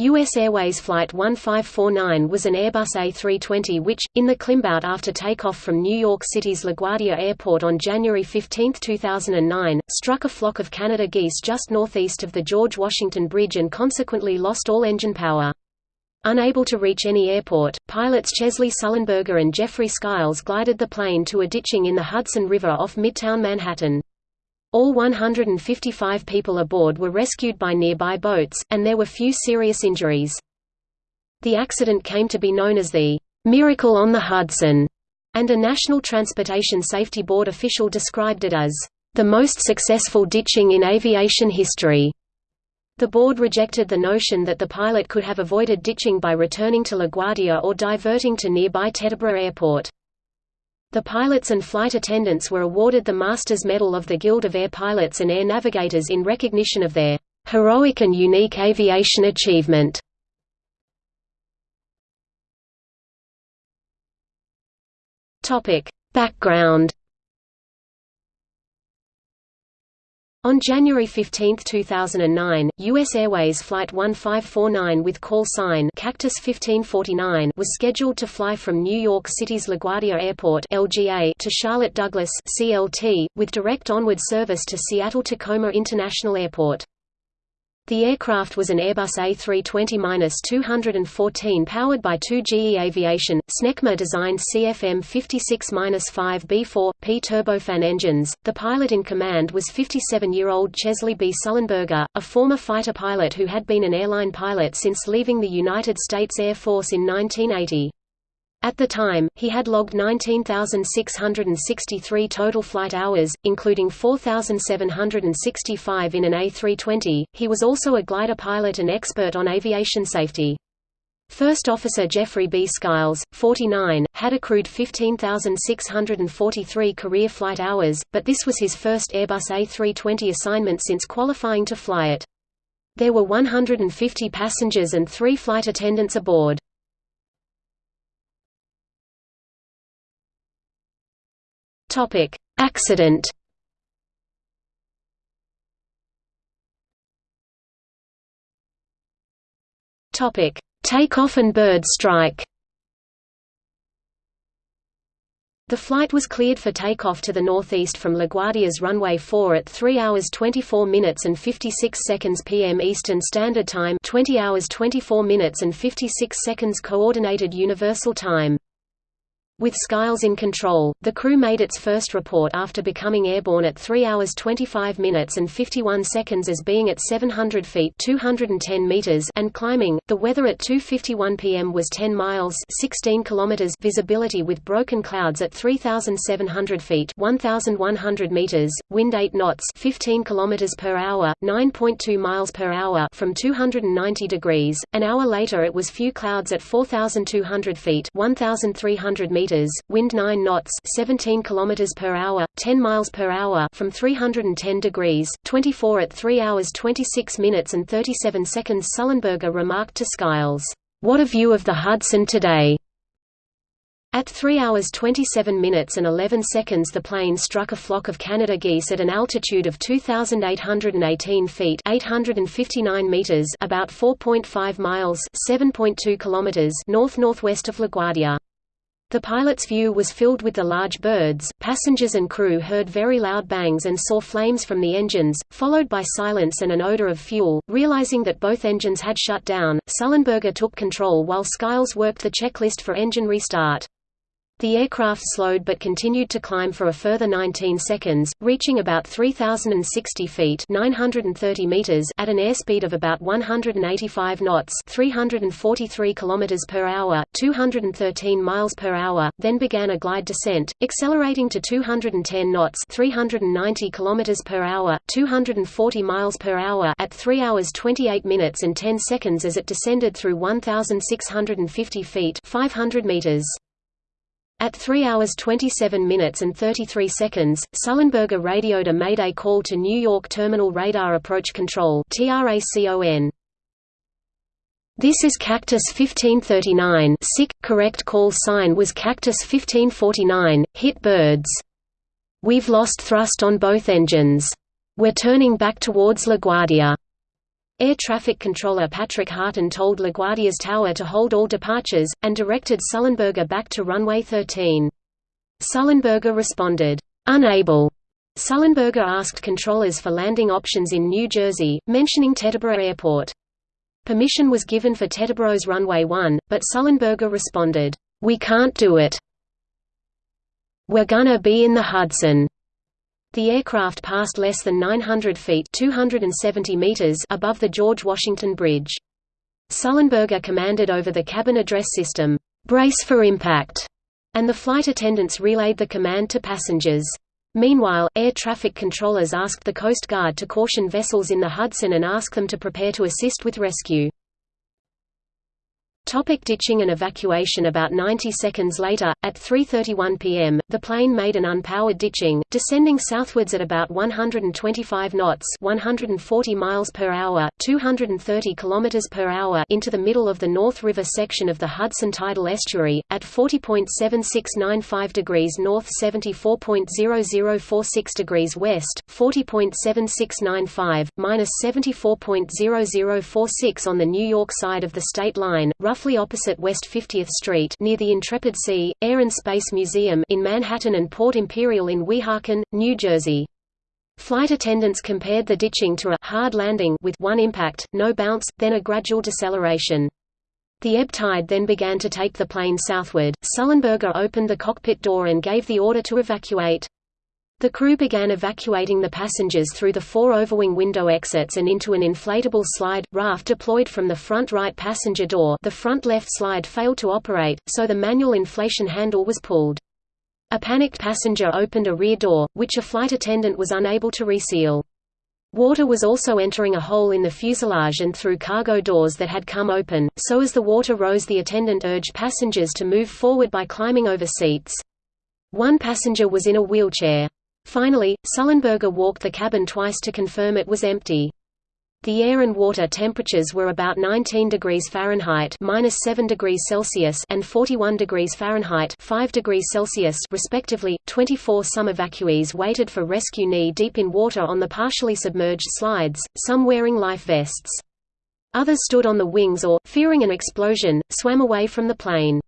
U.S. Airways Flight 1549 was an Airbus A320 which, in the climbout after takeoff from New York City's LaGuardia Airport on January 15, 2009, struck a flock of Canada geese just northeast of the George Washington Bridge and consequently lost all engine power. Unable to reach any airport, pilots Chesley Sullenberger and Jeffrey Skiles glided the plane to a ditching in the Hudson River off Midtown Manhattan. All 155 people aboard were rescued by nearby boats, and there were few serious injuries. The accident came to be known as the "'Miracle on the Hudson", and a National Transportation Safety Board official described it as, "'the most successful ditching in aviation history'". The board rejected the notion that the pilot could have avoided ditching by returning to LaGuardia or diverting to nearby Teterboro Airport. The pilots and flight attendants were awarded the Masters Medal of the Guild of Air Pilots and Air Navigators in recognition of their heroic and unique aviation achievement. Topic: Background On January 15, 2009, U.S. Airways Flight 1549 with call sign Cactus 1549 was scheduled to fly from New York City's LaGuardia Airport LGA to Charlotte Douglas CLT, with direct onward service to Seattle-Tacoma International Airport. The aircraft was an Airbus A320-214 powered by two GE Aviation, Snecma-designed CFM56-5B4, P turbofan engines. The pilot in command was 57-year-old Chesley B. Sullenberger, a former fighter pilot who had been an airline pilot since leaving the United States Air Force in 1980. At the time, he had logged 19,663 total flight hours, including 4,765 in an A320. He was also a glider pilot and expert on aviation safety. First Officer Jeffrey B. Skiles, 49, had accrued 15,643 career flight hours, but this was his first Airbus A320 assignment since qualifying to fly it. There were 150 passengers and three flight attendants aboard. Topic: Accident. Topic: Takeoff and bird strike. The flight was cleared for takeoff to the northeast from LaGuardia's runway 4 at 3 hours 24 minutes and 56 seconds p.m. Eastern Standard Time, 20 hours 24 minutes and 56 seconds Coordinated Universal Time. With Skiles in control, the crew made its first report after becoming airborne at 3 hours 25 minutes and 51 seconds as being at 700 feet 210 meters and climbing. The weather at 2:51 p.m. was 10 miles 16 kilometers visibility with broken clouds at 3700 feet 1100 meters, wind 8 knots 15 kilometers per hour, 9.2 miles per hour from 290 degrees. An hour later it was few clouds at 4200 feet 1300 meters meters, wind 9 knots, 17 kilometers per hour, 10 miles per hour from 310 degrees, 24 at 3 hours 26 minutes and 37 seconds. Sullenberger remarked to Skiles, "What a view of the Hudson today." At 3 hours 27 minutes and 11 seconds the plane struck a flock of Canada geese at an altitude of 2,818 feet 859 meters about 4.5 miles 7.2 kilometers north-northwest of LaGuardia. The pilot's view was filled with the large birds, passengers and crew heard very loud bangs and saw flames from the engines, followed by silence and an odor of fuel. Realizing that both engines had shut down, Sullenberger took control while Skiles worked the checklist for engine restart. The aircraft slowed but continued to climb for a further 19 seconds, reaching about 3,060 feet 930 meters at an airspeed of about 185 knots 343 kilometers per hour, 213 miles per hour, then began a glide descent, accelerating to 210 knots 390 kilometers per hour, 240 miles per hour at 3 hours 28 minutes and 10 seconds as it descended through 1,650 feet 500 meters. At 3 hours 27 minutes and 33 seconds, Sullenberger radioed a mayday call to New York Terminal Radar Approach Control. This is Cactus 1539 SIC, correct call sign was Cactus 1549, hit birds. We've lost thrust on both engines. We're turning back towards LaGuardia. Air traffic controller Patrick Harten told LaGuardia's tower to hold all departures, and directed Sullenberger back to runway 13. Sullenberger responded, "'Unable' Sullenberger asked controllers for landing options in New Jersey, mentioning Teterboro Airport. Permission was given for Teterboro's runway 1, but Sullenberger responded, "'We can't do it. We're gonna be in the Hudson.' The aircraft passed less than 900 feet 270 meters above the George Washington Bridge. Sullenberger commanded over the cabin address system, "'Brace for impact' and the flight attendants relayed the command to passengers. Meanwhile, air traffic controllers asked the Coast Guard to caution vessels in the Hudson and ask them to prepare to assist with rescue. Topic ditching and evacuation. About 90 seconds later, at 3.31 pm, the plane made an unpowered ditching, descending southwards at about 125 knots 140 miles per hour, 230 kilometers per hour into the middle of the North River section of the Hudson Tidal Estuary, at 40.7695 degrees north 74.0046 degrees west, 40.7695, minus 74.0046 on the New York side of the state line, roughly opposite West 50th Street near the Intrepid Sea, Air and Space Museum in Manhattan and Port Imperial in Weehawken, New Jersey. Flight attendants compared the ditching to a hard landing with one impact, no bounce, then a gradual deceleration. The ebb tide then began to take the plane southward. Sullenberger opened the cockpit door and gave the order to evacuate. The crew began evacuating the passengers through the four overwing window exits and into an inflatable slide, raft deployed from the front right passenger door the front left slide failed to operate, so the manual inflation handle was pulled. A panicked passenger opened a rear door, which a flight attendant was unable to reseal. Water was also entering a hole in the fuselage and through cargo doors that had come open, so as the water rose the attendant urged passengers to move forward by climbing over seats. One passenger was in a wheelchair. Finally, Sullenberger walked the cabin twice to confirm it was empty. The air and water temperatures were about 19 degrees Fahrenheit minus 7 degrees Celsius and 41 degrees Fahrenheit 5 degrees Celsius respectively. 24 some evacuees waited for rescue knee deep in water on the partially submerged slides, some wearing life vests. Others stood on the wings or, fearing an explosion, swam away from the plane.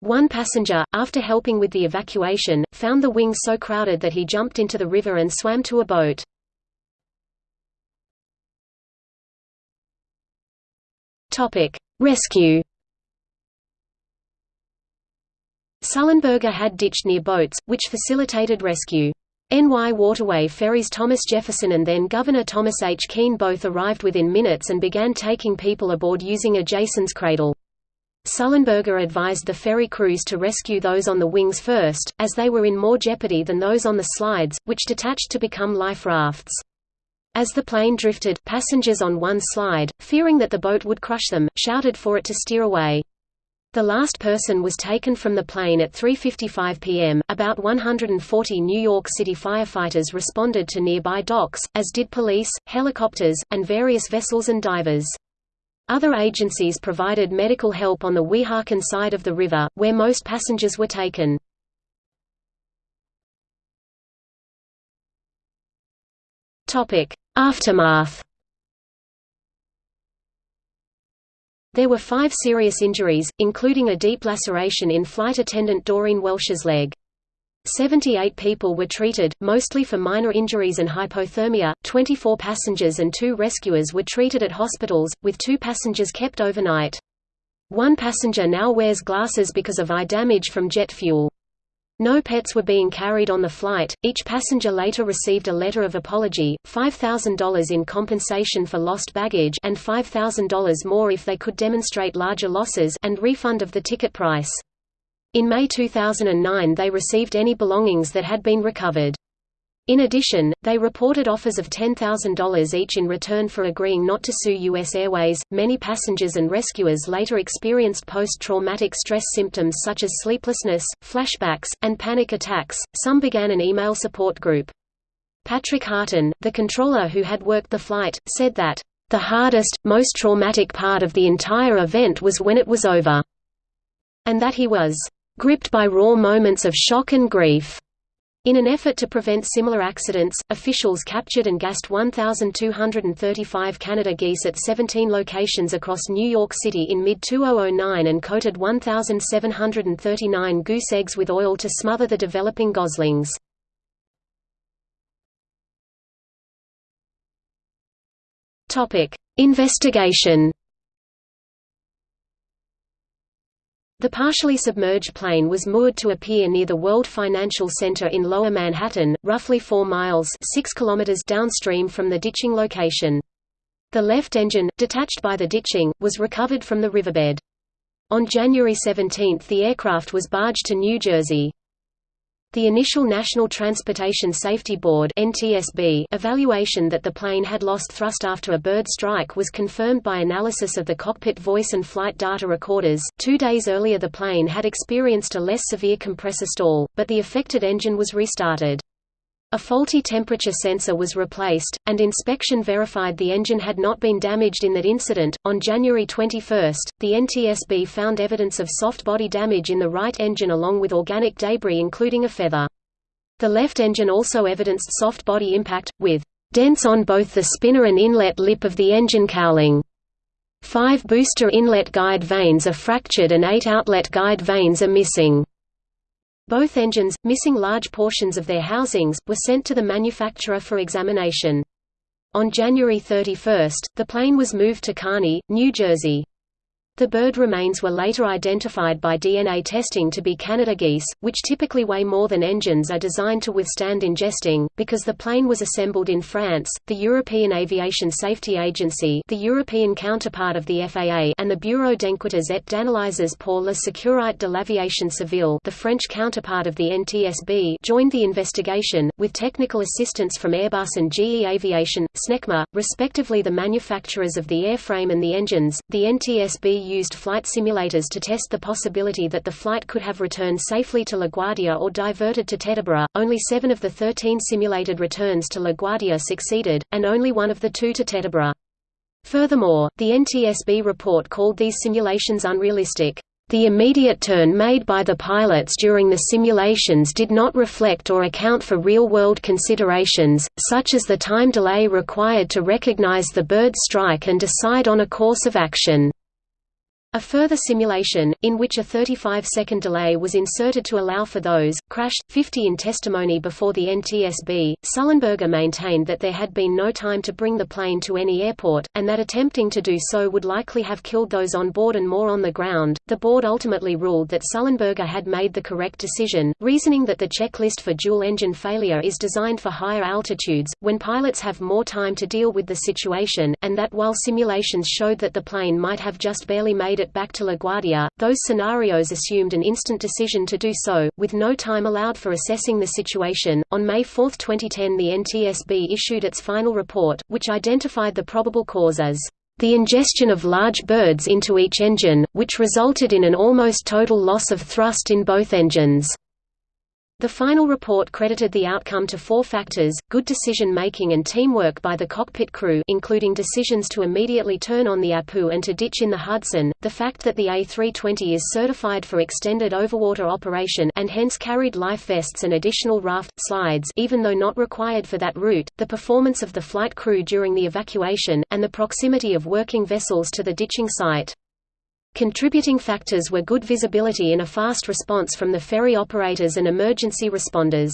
One passenger, after helping with the evacuation, found the wings so crowded that he jumped into the river and swam to a boat. Rescue Sullenberger had ditched near boats, which facilitated rescue. NY Waterway ferries Thomas Jefferson and then Governor Thomas H. Kean both arrived within minutes and began taking people aboard using a Jason's cradle. Sullenberger advised the ferry crews to rescue those on the wings first, as they were in more jeopardy than those on the slides, which detached to become life rafts. As the plane drifted, passengers on one slide, fearing that the boat would crush them, shouted for it to steer away. The last person was taken from the plane at 3.55 p.m. About 140 New York City firefighters responded to nearby docks, as did police, helicopters, and various vessels and divers. Other agencies provided medical help on the Weehawken side of the river, where most passengers were taken. Aftermath There were five serious injuries, including a deep laceration in flight attendant Doreen Welsh's leg. 78 people were treated, mostly for minor injuries and hypothermia, 24 passengers and two rescuers were treated at hospitals, with two passengers kept overnight. One passenger now wears glasses because of eye damage from jet fuel. No pets were being carried on the flight. Each passenger later received a letter of apology, $5,000 in compensation for lost baggage and $5,000 more if they could demonstrate larger losses and refund of the ticket price. In May 2009 they received any belongings that had been recovered. In addition, they reported offers of $10,000 each in return for agreeing not to sue U.S. Airways. Many passengers and rescuers later experienced post traumatic stress symptoms such as sleeplessness, flashbacks, and panic attacks. Some began an email support group. Patrick Harten, the controller who had worked the flight, said that, The hardest, most traumatic part of the entire event was when it was over, and that he was gripped by raw moments of shock and grief. In an effort to prevent similar accidents, officials captured and gassed 1,235 Canada geese at 17 locations across New York City in mid-2009 and coated 1,739 goose eggs with oil to smother the developing goslings. Investigation The partially submerged plane was moored to a pier near the World Financial Center in Lower Manhattan, roughly 4 miles 6 kilometers downstream from the ditching location. The left engine, detached by the ditching, was recovered from the riverbed. On January 17 the aircraft was barged to New Jersey. The initial National Transportation Safety Board (NTSB) evaluation that the plane had lost thrust after a bird strike was confirmed by analysis of the cockpit voice and flight data recorders. 2 days earlier the plane had experienced a less severe compressor stall, but the affected engine was restarted. A faulty temperature sensor was replaced, and inspection verified the engine had not been damaged in that incident. On January 21, the NTSB found evidence of soft body damage in the right engine along with organic debris including a feather. The left engine also evidenced soft body impact, with dents on both the spinner and inlet lip of the engine cowling. Five booster inlet guide vanes are fractured and eight outlet guide vanes are missing. Both engines, missing large portions of their housings, were sent to the manufacturer for examination. On January 31, the plane was moved to Kearny, New Jersey. The bird remains were later identified by DNA testing to be Canada geese, which typically weigh more than engines are designed to withstand ingesting. Because the plane was assembled in France, the European Aviation Safety Agency, the European counterpart of the FAA, and the Bureau d'enquêtes et d'analyses pour la sécurité de l'aviation civile, the French counterpart of the NTSB, joined the investigation with technical assistance from Airbus and GE Aviation, Snecma, respectively the manufacturers of the airframe and the engines. The NTSB used flight simulators to test the possibility that the flight could have returned safely to LaGuardia or diverted to Teterboro. Only seven of the 13 simulated returns to LaGuardia succeeded, and only one of the two to Teterboro. Furthermore, the NTSB report called these simulations unrealistic. The immediate turn made by the pilots during the simulations did not reflect or account for real-world considerations, such as the time delay required to recognize the bird strike and decide on a course of action. A further simulation, in which a 35-second delay was inserted to allow for those, crashed, 50 in testimony before the NTSB. Sullenberger maintained that there had been no time to bring the plane to any airport, and that attempting to do so would likely have killed those on board and more on the ground. The board ultimately ruled that Sullenberger had made the correct decision, reasoning that the checklist for dual-engine failure is designed for higher altitudes, when pilots have more time to deal with the situation, and that while simulations showed that the plane might have just barely made it back to LaGuardia, those scenarios assumed an instant decision to do so, with no time allowed for assessing the situation. On May 4, 2010, the NTSB issued its final report, which identified the probable cause as the ingestion of large birds into each engine, which resulted in an almost total loss of thrust in both engines. The final report credited the outcome to four factors, good decision-making and teamwork by the cockpit crew including decisions to immediately turn on the APU and to ditch in the Hudson, the fact that the A320 is certified for extended overwater operation and hence carried life vests and additional raft, slides even though not required for that route, the performance of the flight crew during the evacuation, and the proximity of working vessels to the ditching site. Contributing factors were good visibility in a fast response from the ferry operators and emergency responders.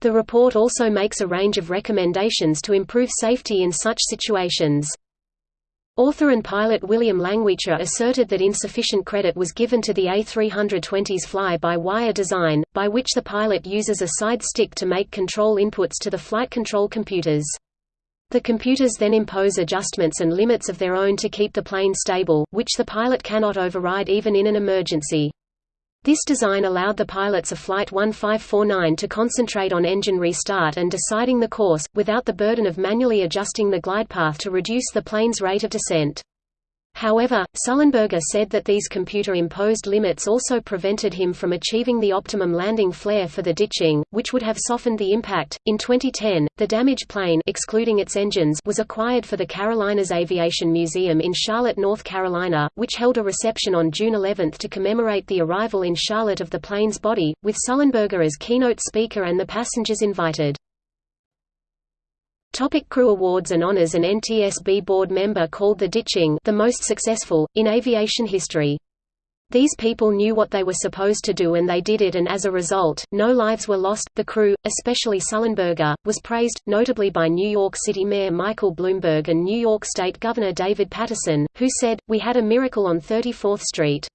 The report also makes a range of recommendations to improve safety in such situations. Author and pilot William Langewiesche asserted that insufficient credit was given to the A320's fly-by-wire design, by which the pilot uses a side stick to make control inputs to the flight control computers. The computers then impose adjustments and limits of their own to keep the plane stable, which the pilot cannot override even in an emergency. This design allowed the pilots of Flight 1549 to concentrate on engine restart and deciding the course, without the burden of manually adjusting the glide path to reduce the plane's rate of descent. However, Sullenberger said that these computer-imposed limits also prevented him from achieving the optimum landing flare for the ditching, which would have softened the impact. In 2010, the damaged plane excluding its engines was acquired for the Carolinas Aviation Museum in Charlotte, North Carolina, which held a reception on June 11 to commemorate the arrival in Charlotte of the plane's body, with Sullenberger as keynote speaker and the passengers invited. Topic crew awards and honors An NTSB board member called the ditching the most successful, in aviation history. These people knew what they were supposed to do and they did it and as a result, no lives were lost. The crew, especially Sullenberger, was praised, notably by New York City Mayor Michael Bloomberg and New York State Governor David Paterson, who said, We had a miracle on 34th Street.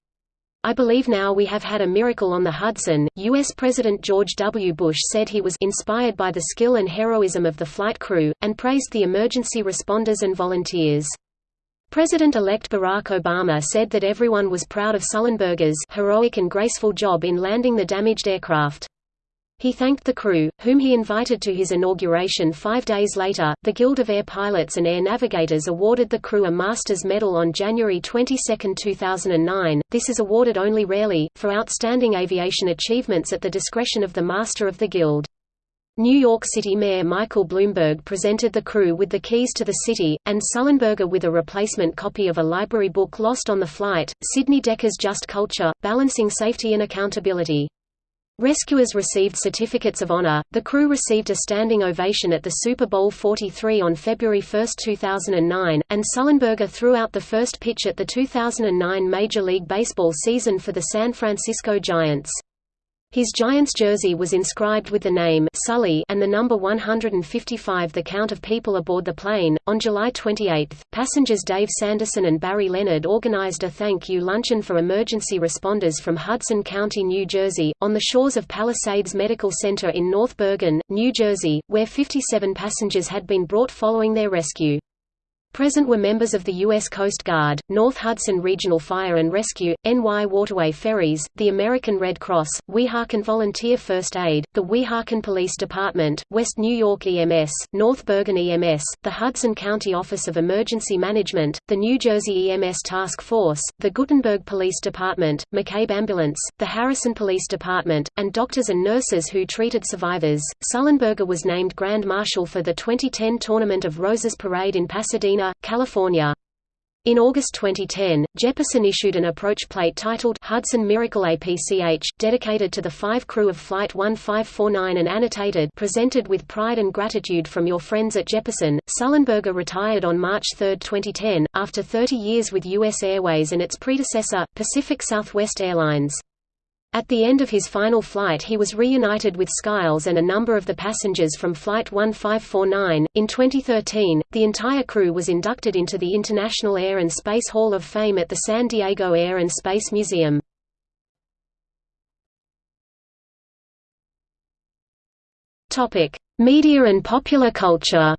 I believe now we have had a miracle on the Hudson. U.S. President George W. Bush said he was inspired by the skill and heroism of the flight crew, and praised the emergency responders and volunteers. President-elect Barack Obama said that everyone was proud of Sullenberger's heroic and graceful job in landing the damaged aircraft. He thanked the crew, whom he invited to his inauguration five days later. The Guild of Air Pilots and Air Navigators awarded the crew a Master's Medal on January 22, 2009. This is awarded only rarely, for outstanding aviation achievements at the discretion of the Master of the Guild. New York City Mayor Michael Bloomberg presented the crew with the keys to the city, and Sullenberger with a replacement copy of a library book lost on the flight, Sidney Dekker's Just Culture, Balancing Safety and Accountability. Rescuers received certificates of honor. The crew received a standing ovation at the Super Bowl 43 on February 1, 2009, and Sullenberger threw out the first pitch at the 2009 Major League Baseball season for the San Francisco Giants. His Giants jersey was inscribed with the name Sully and the number 155 the count of people aboard the plane. On July 28, passengers Dave Sanderson and Barry Leonard organized a thank you luncheon for emergency responders from Hudson County, New Jersey, on the shores of Palisades Medical Center in North Bergen, New Jersey, where 57 passengers had been brought following their rescue. Present were members of the U.S. Coast Guard, North Hudson Regional Fire and Rescue, NY Waterway Ferries, the American Red Cross, Weehawken Volunteer First Aid, the Weehawken Police Department, West New York EMS, North Bergen EMS, the Hudson County Office of Emergency Management, the New Jersey EMS Task Force, the Guttenberg Police Department, McCabe Ambulance, the Harrison Police Department, and doctors and nurses who treated survivors. Sullenberger was named Grand Marshal for the 2010 Tournament of Roses Parade in Pasadena California. In August 2010, Jeppesen issued an approach plate titled Hudson Miracle APCH, dedicated to the five crew of Flight 1549 and annotated presented with pride and gratitude from your friends at Jeppesen. Sullenberger retired on March 3, 2010, after 30 years with U.S. Airways and its predecessor, Pacific Southwest Airlines. At the end of his final flight he was reunited with Skiles and a number of the passengers from Flight 1549. In 2013, the entire crew was inducted into the International Air and Space Hall of Fame at the San Diego Air and Space Museum. Topic: Media and popular culture.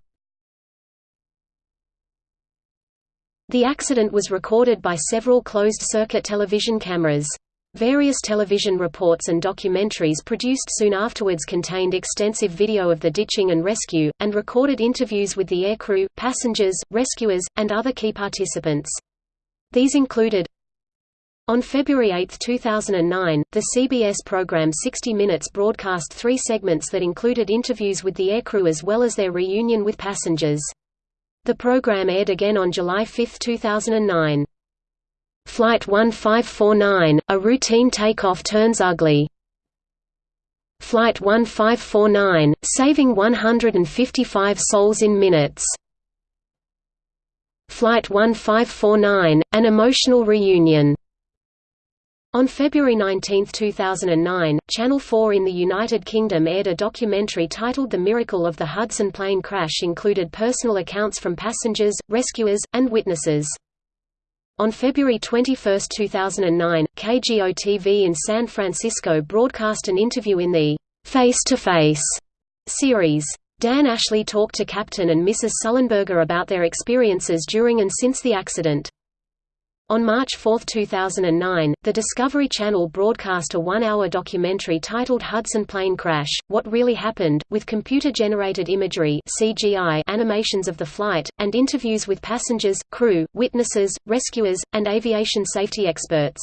The accident was recorded by several closed-circuit television cameras. Various television reports and documentaries produced soon afterwards contained extensive video of the ditching and rescue, and recorded interviews with the aircrew, passengers, rescuers, and other key participants. These included on February 8, 2009, the CBS program 60 Minutes broadcast three segments that included interviews with the aircrew as well as their reunion with passengers. The program aired again on July 5, 2009. Flight 1549, a routine takeoff turns ugly. Flight 1549, saving 155 souls in minutes. Flight 1549, an emotional reunion. On February 19, 2009, Channel 4 in the United Kingdom aired a documentary titled The Miracle of the Hudson plane crash included personal accounts from passengers, rescuers, and witnesses. On February 21, 2009, KGO-TV in San Francisco broadcast an interview in the Face to Face series. Dan Ashley talked to Captain and Mrs. Sullenberger about their experiences during and since the accident. On March 4, 2009, the Discovery Channel broadcast a one-hour documentary titled Hudson Plane Crash, What Really Happened, with computer-generated imagery CGI animations of the flight, and interviews with passengers, crew, witnesses, rescuers, and aviation safety experts.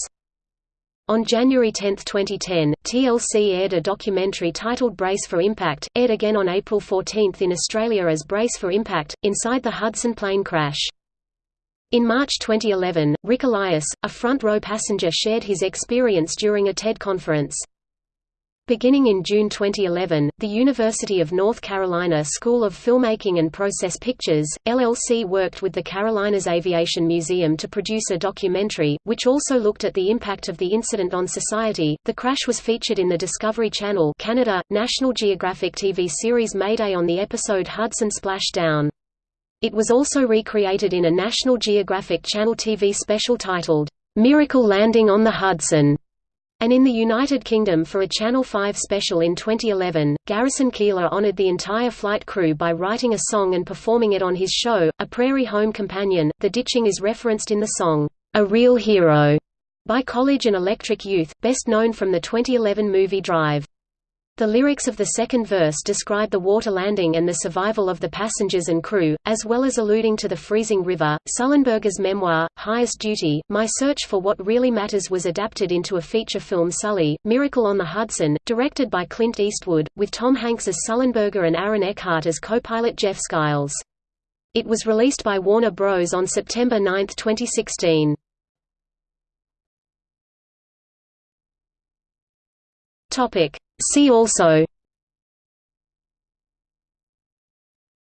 On January 10, 2010, TLC aired a documentary titled Brace for Impact, aired again on April 14 in Australia as Brace for Impact, Inside the Hudson Plane Crash. In March 2011, Ric Elias, a front-row passenger shared his experience during a TED conference. Beginning in June 2011, the University of North Carolina School of Filmmaking and Process Pictures, LLC worked with the Carolinas Aviation Museum to produce a documentary, which also looked at the impact of the incident on society. The crash was featured in the Discovery Channel Canada, National Geographic TV series Mayday on the episode Hudson Splash Down. It was also recreated in a National Geographic Channel TV special titled, "'Miracle Landing on the Hudson' and in the United Kingdom for a Channel 5 special in 2011, Garrison Keillor honored the entire flight crew by writing a song and performing it on his show, A Prairie Home Companion. The ditching is referenced in the song, A Real Hero, by College and Electric Youth, best known from the 2011 movie Drive. The lyrics of the second verse describe the water landing and the survival of the passengers and crew, as well as alluding to the freezing river. Sullenberger's memoir, Highest Duty My Search for What Really Matters was adapted into a feature film Sully, Miracle on the Hudson, directed by Clint Eastwood, with Tom Hanks as Sullenberger and Aaron Eckhart as co-pilot Jeff Skiles. It was released by Warner Bros. on September 9, 2016. Topic. See also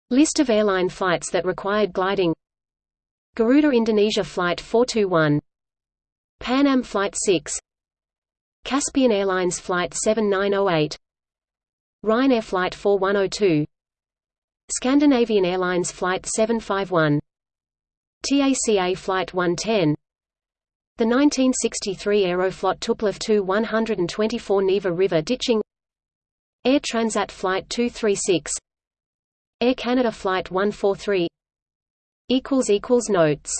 List of airline flights that required gliding Garuda Indonesia Flight 421 Pan Am Flight 6 Caspian Airlines Flight 7908 Ryanair Flight 4102 Scandinavian Airlines Flight 751 TACA Flight 110 the 1963 Aeroflot Tupolev Tu-124 Neva River ditching Air Transat Flight 236 Air Canada Flight 143 Notes